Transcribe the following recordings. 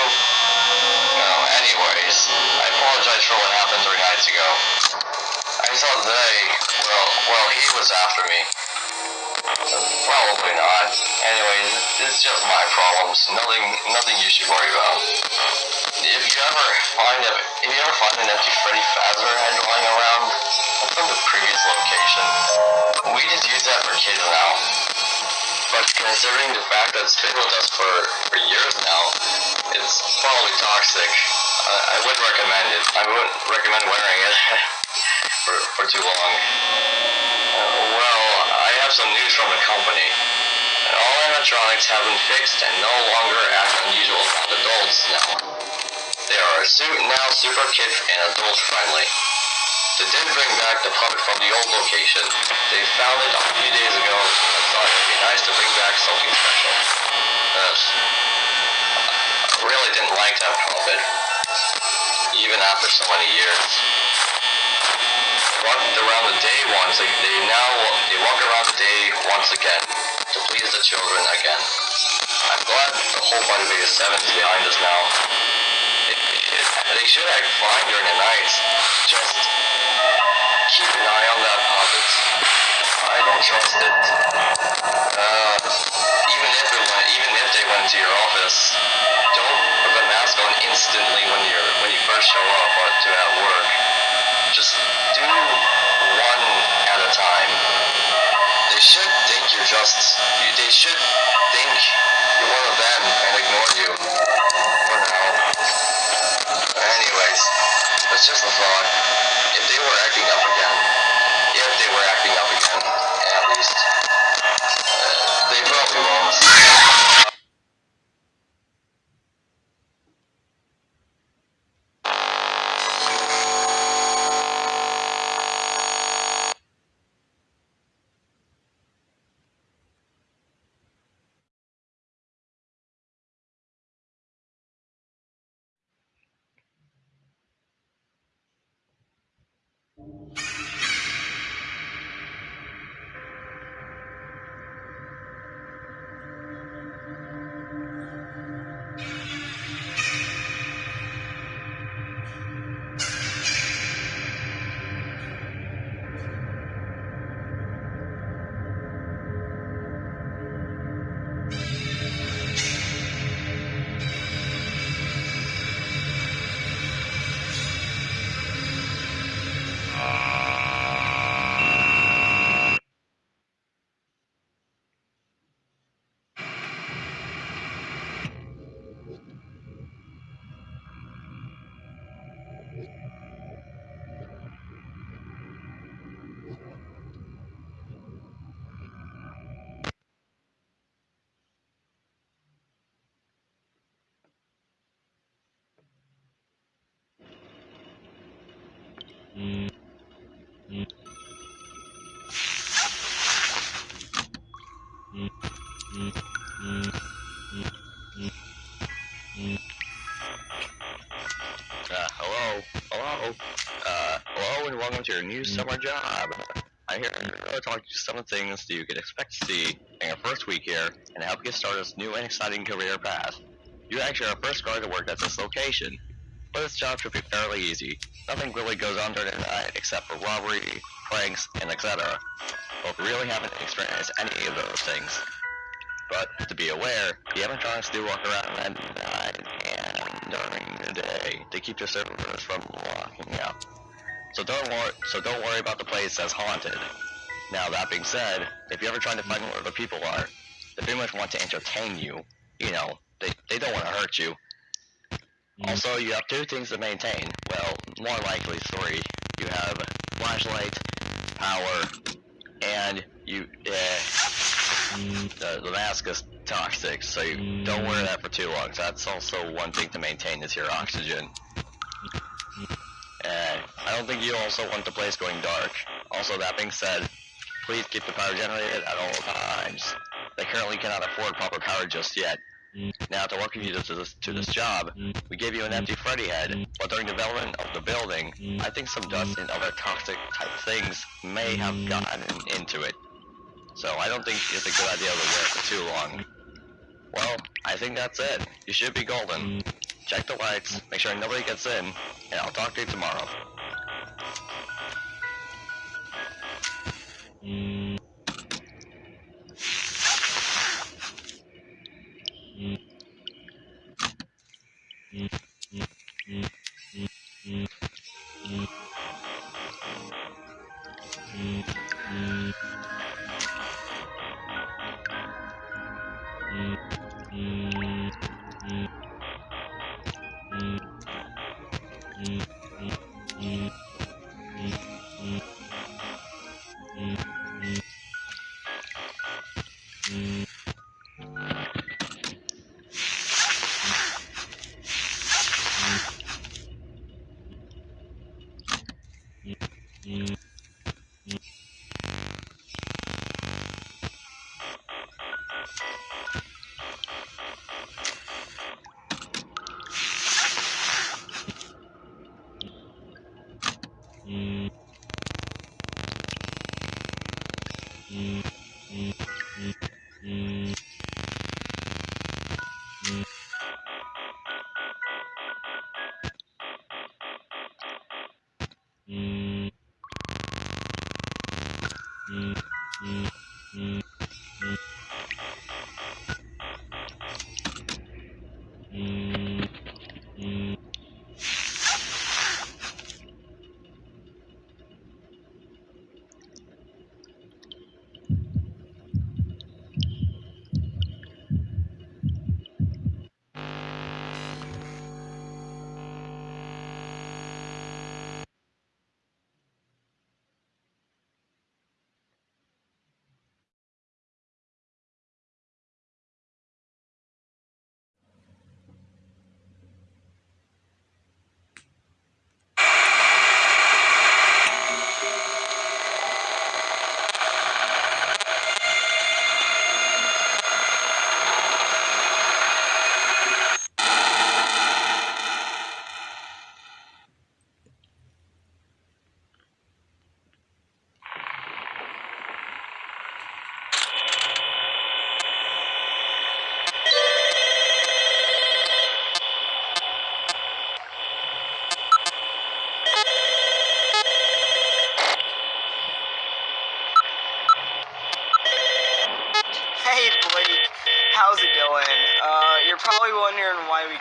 No, um, anyways, I apologize for what happened three nights ago. I saw they, well, well, he was after me. Probably not. Anyways, it's just my problems. Nothing, nothing you should worry about. If you ever find a, if you ever find an empty Freddy Fazbear head lying around from the previous location, we just use that for kids now. But considering the fact that it's been with us for, for years now, it's probably toxic. I, I would recommend it. I wouldn't recommend wearing it for, for too long. Uh, well, I have some news from the company. All animatronics have been fixed and no longer act unusual around adults now. They are now super kid and adult friendly. They did bring back the puppet from the old location. They found it a few days ago and thought it would be nice to bring back something special. I really didn't like that puppet, even after so many years. Walked around the day once. They, they now they walk around the day once again to please the children again. I'm glad the whole Bite of '87 is behind us now. It, it, they should act fine during the nights. Just keep an eye on that puppet. I don't trust it. Uh, even if it went, even if they went to your office, don't put the mask on instantly when you're when you first show up or to at work. Just do one at a time. They should think you're just. You, they should think you're one of them and ignore you. For now. Anyways, that's just a thought. If they were acting up to your new summer job. I'm here to talk to you some of the things that you can expect to see in your first week here and help you start this new and exciting career path. You're actually are first going to work at this location, but this job should be fairly easy. Nothing really goes on during the night except for robbery, pranks, and etc. But we really haven't experienced any of those things. But to be aware, the animatronics do walk around at night and during the day to keep the servers from locking out. So don't worry. So don't worry about the place as haunted. Now that being said, if you're ever trying to find where the people are, they pretty much want to entertain you. You know, they they don't want to hurt you. Mm. Also, you have two things to maintain. Well, more likely three. You have flashlight, power, and you. Uh, the, the mask is toxic, so you mm. don't wear that for too long. So that's also one thing to maintain is your oxygen. And I don't think you also want the place going dark. Also, that being said, please keep the power generated at all times. They currently cannot afford proper power just yet. Now, to welcome you to this, to this job, we gave you an empty Freddy head, but during development of the building, I think some dust and other toxic type things may have gotten into it. So I don't think it's a good idea to wear it for too long. Well, I think that's it. You should be golden. Check the lights, make sure nobody gets in, and I'll talk to you tomorrow. Mm-hmm. you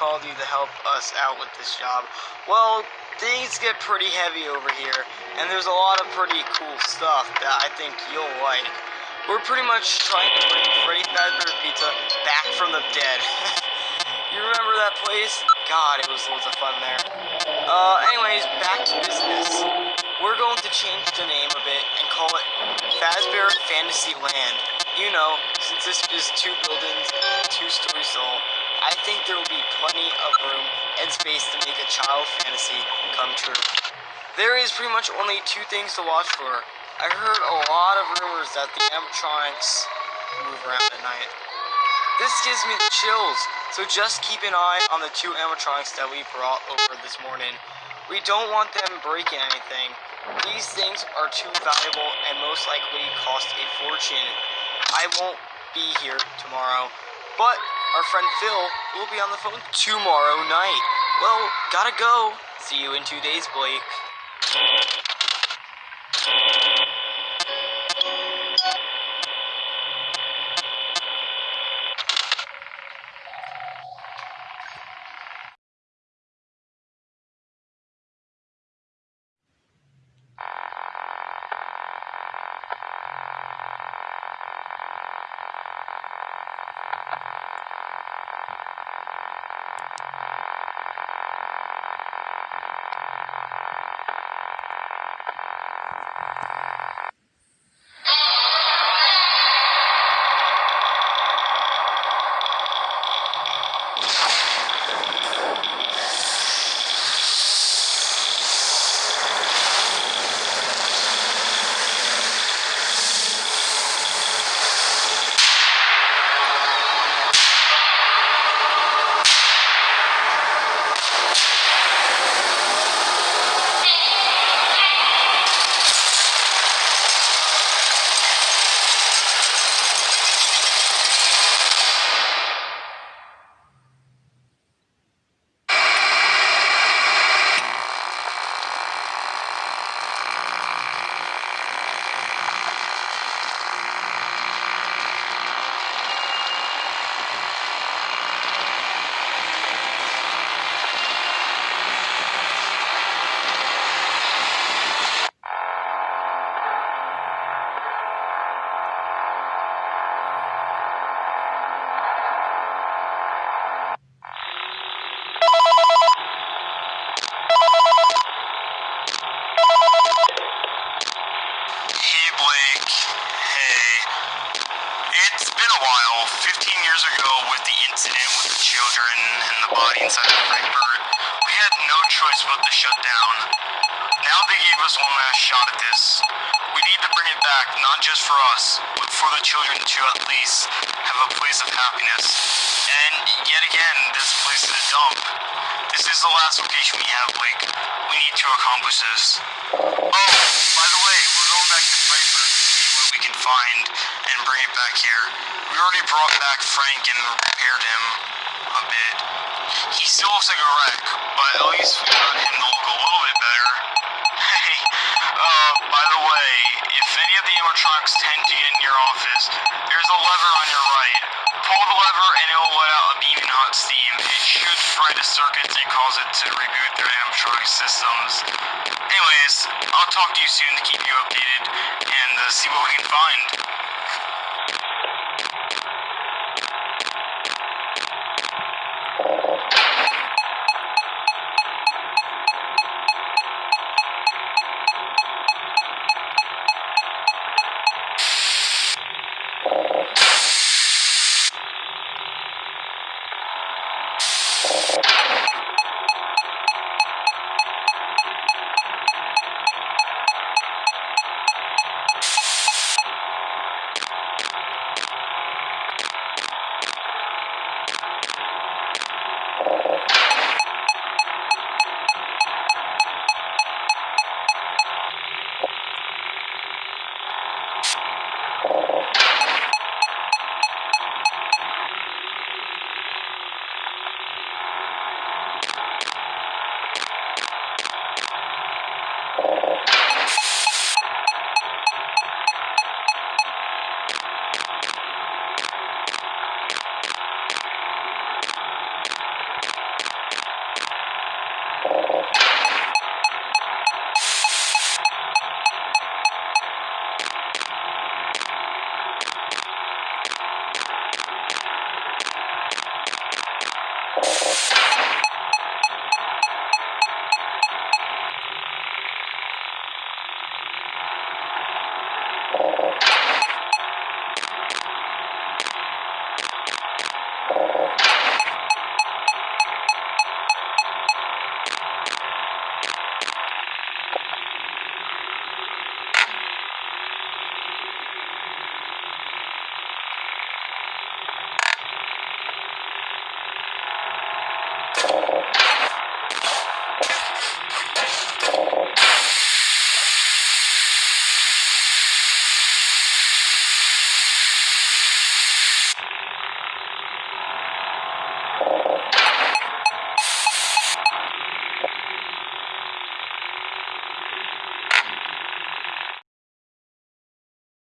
called you to help us out with this job. Well, things get pretty heavy over here, and there's a lot of pretty cool stuff that I think you'll like. We're pretty much trying to bring Freddy Fazbear Pizza back from the dead. you remember that place? God, it was loads of fun there. Uh, anyways, back to business. We're going to change the name a bit and call it Fazbear Fantasy Land. You know, since this is two buildings, two stories tall, I think there will be plenty of room and space to make a child fantasy come true. There is pretty much only two things to watch for. I heard a lot of rumors that the animatronics move around at night. This gives me the chills, so just keep an eye on the two animatronics that we brought over this morning. We don't want them breaking anything. These things are too valuable and most likely cost a fortune. I won't be here tomorrow, but our friend Phil will be on the phone tomorrow night. Well, gotta go. See you in two days, Blake. Just for us, but for the children to at least have a place of happiness. And yet again, this place is a dump. This is the last location we have, Blake. We need to accomplish this. Oh, by the way, we're going back to Frankfurt to see what we can find and bring it back here. We already brought back Frank and repaired him a bit. He still looks like a wreck, but at least we got him to if any of the animatronics tend to get in your office, there's a lever on your right. Pull the lever and it will let out a beam beaming hot steam. It should fry the circuits and cause it to reboot their animatronic systems. Anyways, I'll talk to you soon to keep you updated and uh, see what we can find.